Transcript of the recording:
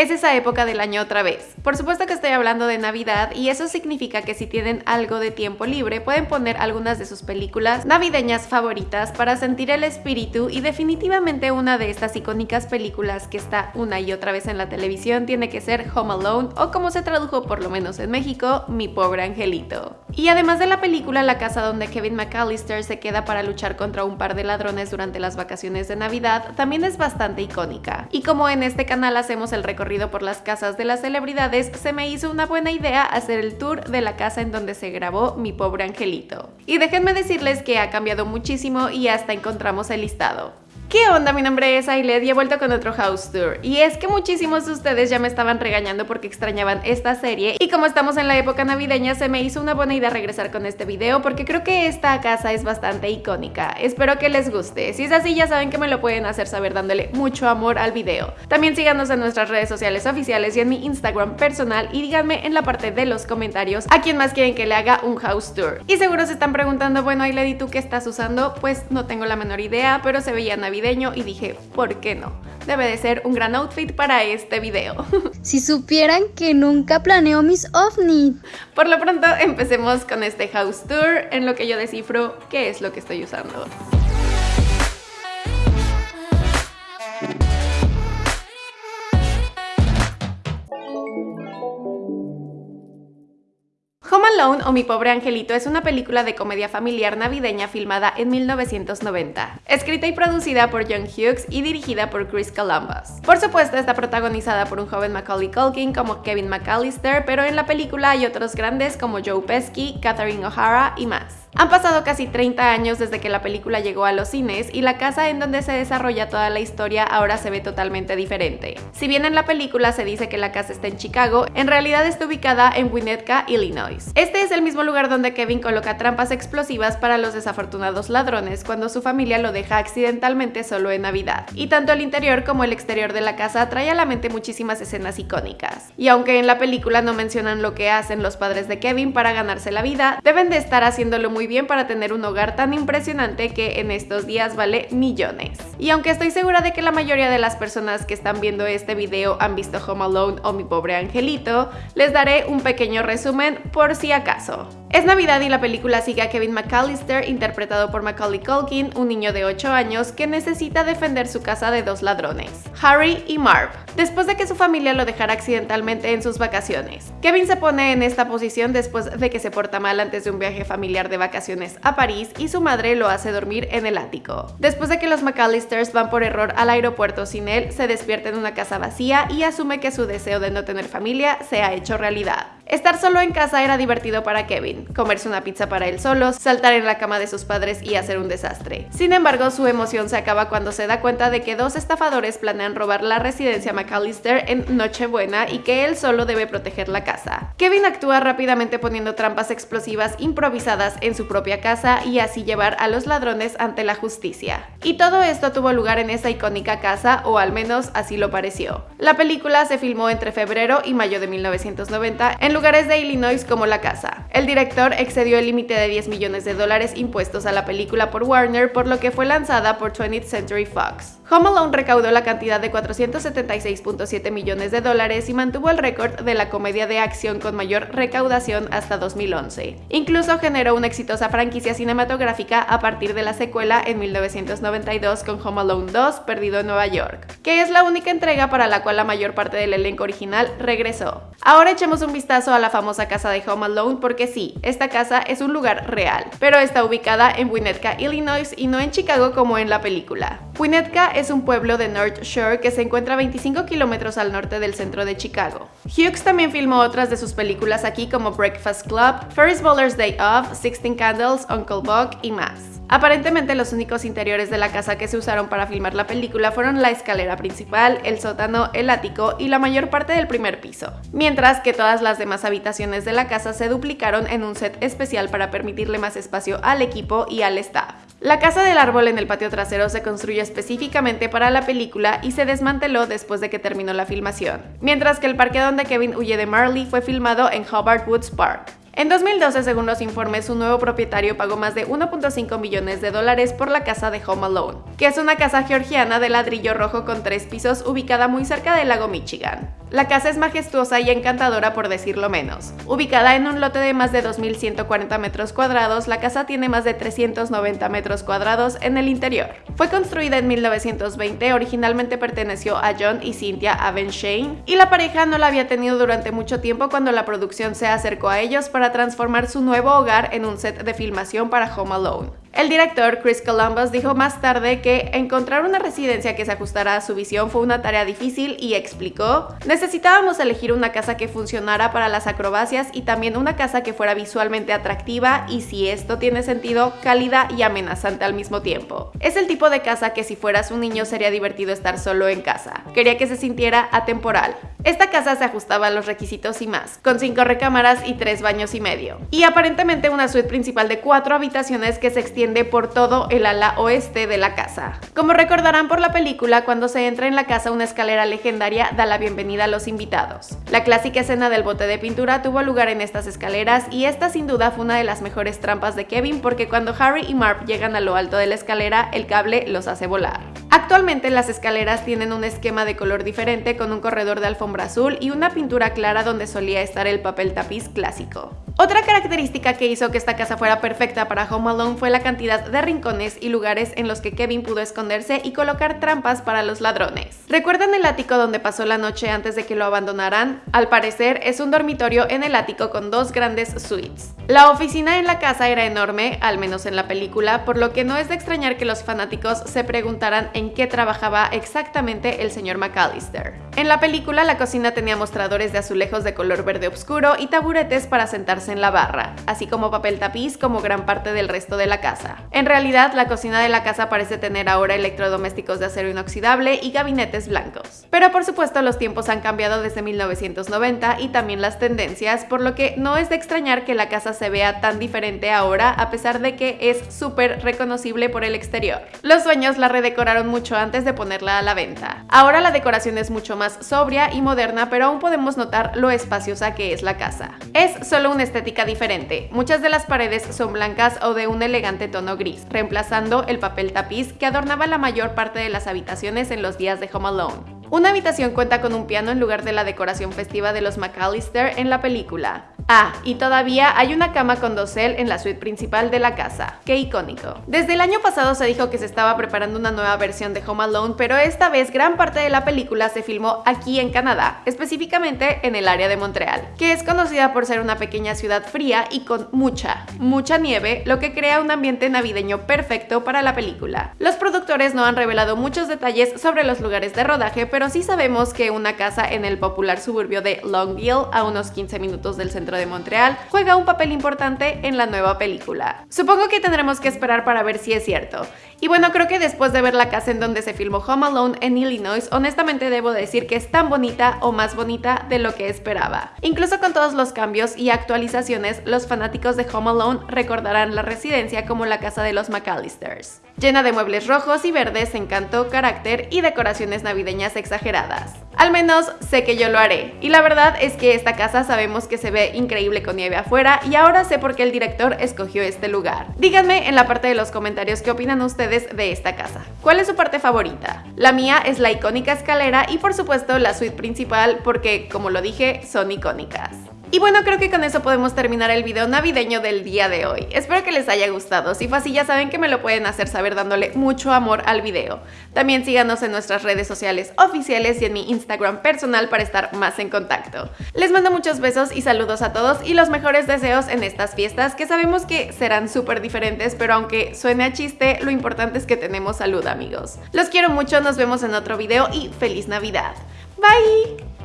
es esa época del año otra vez. Por supuesto que estoy hablando de Navidad y eso significa que si tienen algo de tiempo libre pueden poner algunas de sus películas navideñas favoritas para sentir el espíritu y definitivamente una de estas icónicas películas que está una y otra vez en la televisión tiene que ser Home Alone o como se tradujo por lo menos en México, Mi Pobre Angelito. Y además de la película, la casa donde Kevin McAllister se queda para luchar contra un par de ladrones durante las vacaciones de Navidad también es bastante icónica. Y como en este canal hacemos el recorrido por las casas de las celebridades, se me hizo una buena idea hacer el tour de la casa en donde se grabó Mi Pobre Angelito. Y déjenme decirles que ha cambiado muchísimo y hasta encontramos el listado. ¿Qué onda? Mi nombre es Ailed y he vuelto con otro house tour. Y es que muchísimos de ustedes ya me estaban regañando porque extrañaban esta serie y como estamos en la época navideña se me hizo una buena idea regresar con este video porque creo que esta casa es bastante icónica. Espero que les guste. Si es así ya saben que me lo pueden hacer saber dándole mucho amor al video. También síganos en nuestras redes sociales oficiales y en mi Instagram personal y díganme en la parte de los comentarios a quién más quieren que le haga un house tour. Y seguro se están preguntando, bueno Ailed, ¿y tú qué estás usando? Pues no tengo la menor idea, pero se veía navideño y dije, ¿por qué no? Debe de ser un gran outfit para este video. Si supieran que nunca planeo mis ovnis. Por lo pronto empecemos con este house tour en lo que yo descifro qué es lo que estoy usando. Alone o Mi Pobre Angelito es una película de comedia familiar navideña filmada en 1990, escrita y producida por John Hughes y dirigida por Chris Columbus. Por supuesto está protagonizada por un joven Macaulay Culkin como Kevin McAllister, pero en la película hay otros grandes como Joe Pesci, Catherine O'Hara y más. Han pasado casi 30 años desde que la película llegó a los cines y la casa en donde se desarrolla toda la historia ahora se ve totalmente diferente. Si bien en la película se dice que la casa está en Chicago, en realidad está ubicada en Winnetka, Illinois. Este es el mismo lugar donde Kevin coloca trampas explosivas para los desafortunados ladrones cuando su familia lo deja accidentalmente solo en Navidad. Y tanto el interior como el exterior de la casa trae a la mente muchísimas escenas icónicas. Y aunque en la película no mencionan lo que hacen los padres de Kevin para ganarse la vida, deben de estar haciéndolo muy bien para tener un hogar tan impresionante que en estos días vale millones. Y aunque estoy segura de que la mayoría de las personas que están viendo este video han visto Home Alone o Mi Pobre Angelito, les daré un pequeño resumen por si acaso. Es Navidad y la película sigue a Kevin McAllister, interpretado por Macaulay Culkin, un niño de 8 años que necesita defender su casa de dos ladrones, Harry y Marv, después de que su familia lo dejara accidentalmente en sus vacaciones. Kevin se pone en esta posición después de que se porta mal antes de un viaje familiar de vacaciones a París y su madre lo hace dormir en el ático. Después de que los McAllisters van por error al aeropuerto sin él, se despierta en una casa vacía y asume que su deseo de no tener familia se ha hecho realidad. Estar solo en casa era divertido para Kevin, comerse una pizza para él solo, saltar en la cama de sus padres y hacer un desastre. Sin embargo, su emoción se acaba cuando se da cuenta de que dos estafadores planean robar la residencia McAllister en Nochebuena y que él solo debe proteger la casa. Kevin actúa rápidamente poniendo trampas explosivas improvisadas en su propia casa y así llevar a los ladrones ante la justicia. Y todo esto tuvo lugar en esa icónica casa, o al menos así lo pareció. La película se filmó entre febrero y mayo de 1990 en lugares de Illinois como La Casa. El director excedió el límite de 10 millones de dólares impuestos a la película por Warner, por lo que fue lanzada por 20th Century Fox. Home Alone recaudó la cantidad de 476.7 millones de dólares y mantuvo el récord de la comedia de acción con mayor recaudación hasta 2011. Incluso generó una exitosa franquicia cinematográfica a partir de la secuela en 1992 con Home Alone 2, Perdido en Nueva York, que es la única entrega para la cual la mayor parte del elenco original regresó. Ahora echemos un vistazo a la famosa casa de Home Alone porque sí, esta casa es un lugar real, pero está ubicada en Winnetka, Illinois y no en Chicago como en la película. Winnetka es un pueblo de North Shore que se encuentra a 25 kilómetros al norte del centro de Chicago. Hughes también filmó otras de sus películas aquí como Breakfast Club, Ferris Bueller's Day Off, Sixteen Candles, Uncle Buck y más. Aparentemente los únicos interiores de la casa que se usaron para filmar la película fueron la escalera principal, el sótano, el ático y la mayor parte del primer piso, mientras que todas las demás habitaciones de la casa se duplicaron en un set especial para permitirle más espacio al equipo y al staff. La casa del árbol en el patio trasero se construyó específicamente para la película y se desmanteló después de que terminó la filmación, mientras que el parque donde Kevin huye de Marley fue filmado en Hobart Woods Park. En 2012, según los informes, su nuevo propietario pagó más de 1.5 millones de dólares por la casa de Home Alone, que es una casa georgiana de ladrillo rojo con tres pisos ubicada muy cerca del lago Michigan. La casa es majestuosa y encantadora por decirlo menos. Ubicada en un lote de más de 2.140 metros cuadrados, la casa tiene más de 390 metros cuadrados en el interior. Fue construida en 1920, originalmente perteneció a John y Cynthia Avenshane, y la pareja no la había tenido durante mucho tiempo cuando la producción se acercó a ellos para transformar su nuevo hogar en un set de filmación para Home Alone. El director Chris Columbus dijo más tarde que encontrar una residencia que se ajustara a su visión fue una tarea difícil y explicó, necesitábamos elegir una casa que funcionara para las acrobacias y también una casa que fuera visualmente atractiva y si esto tiene sentido, cálida y amenazante al mismo tiempo. Es el tipo de casa que si fueras un niño sería divertido estar solo en casa. Quería que se sintiera atemporal. Esta casa se ajustaba a los requisitos y más, con cinco recámaras y tres baños y medio. Y aparentemente una suite principal de cuatro habitaciones que se extiende por todo el ala oeste de la casa. Como recordarán por la película, cuando se entra en la casa una escalera legendaria da la bienvenida a los invitados. La clásica escena del bote de pintura tuvo lugar en estas escaleras y esta sin duda fue una de las mejores trampas de Kevin porque cuando Harry y Marv llegan a lo alto de la escalera, el cable los hace volar. Actualmente las escaleras tienen un esquema de color diferente con un corredor de alfombra azul y una pintura clara donde solía estar el papel tapiz clásico. Otra característica que hizo que esta casa fuera perfecta para Home Alone fue la cantidad de rincones y lugares en los que Kevin pudo esconderse y colocar trampas para los ladrones. ¿Recuerdan el ático donde pasó la noche antes de que lo abandonaran? Al parecer es un dormitorio en el ático con dos grandes suites. La oficina en la casa era enorme, al menos en la película, por lo que no es de extrañar que los fanáticos se preguntaran en qué trabajaba exactamente el señor McAllister. En la película la cocina tenía mostradores de azulejos de color verde oscuro y taburetes para sentarse en la barra, así como papel tapiz como gran parte del resto de la casa. En realidad, la cocina de la casa parece tener ahora electrodomésticos de acero inoxidable y gabinetes blancos. Pero por supuesto los tiempos han cambiado desde 1990 y también las tendencias, por lo que no es de extrañar que la casa se vea tan diferente ahora a pesar de que es súper reconocible por el exterior. Los dueños la redecoraron mucho antes de ponerla a la venta. Ahora la decoración es mucho más sobria y moderna, pero aún podemos notar lo espaciosa que es la casa. Es solo un estética diferente. Muchas de las paredes son blancas o de un elegante tono gris, reemplazando el papel tapiz que adornaba la mayor parte de las habitaciones en los días de Home Alone. Una habitación cuenta con un piano en lugar de la decoración festiva de los McAllister en la película. Ah, y todavía hay una cama con dosel en la suite principal de la casa. ¡Qué icónico! Desde el año pasado se dijo que se estaba preparando una nueva versión de Home Alone, pero esta vez gran parte de la película se filmó aquí en Canadá, específicamente en el área de Montreal, que es conocida por ser una pequeña ciudad fría y con mucha, mucha nieve, lo que crea un ambiente navideño perfecto para la película. Los productores no han revelado muchos detalles sobre los lugares de rodaje, pero sí sabemos que una casa en el popular suburbio de Longville, a unos 15 minutos del centro de Montreal, juega un papel importante en la nueva película. Supongo que tendremos que esperar para ver si es cierto. Y bueno, creo que después de ver la casa en donde se filmó Home Alone en Illinois, honestamente debo decir que es tan bonita o más bonita de lo que esperaba. Incluso con todos los cambios y actualizaciones, los fanáticos de Home Alone recordarán la residencia como la casa de los McAllisters llena de muebles rojos y verdes, encanto, carácter y decoraciones navideñas exageradas. Al menos sé que yo lo haré. Y la verdad es que esta casa sabemos que se ve increíble con nieve afuera y ahora sé por qué el director escogió este lugar. Díganme en la parte de los comentarios qué opinan ustedes de esta casa. ¿Cuál es su parte favorita? La mía es la icónica escalera y por supuesto la suite principal porque, como lo dije, son icónicas. Y bueno, creo que con eso podemos terminar el video navideño del día de hoy. Espero que les haya gustado. Si fue así, ya saben que me lo pueden hacer saber dándole mucho amor al video. También síganos en nuestras redes sociales oficiales y en mi Instagram personal para estar más en contacto. Les mando muchos besos y saludos a todos y los mejores deseos en estas fiestas que sabemos que serán súper diferentes, pero aunque suene a chiste, lo importante es que tenemos salud, amigos. Los quiero mucho, nos vemos en otro video y ¡Feliz Navidad! Bye!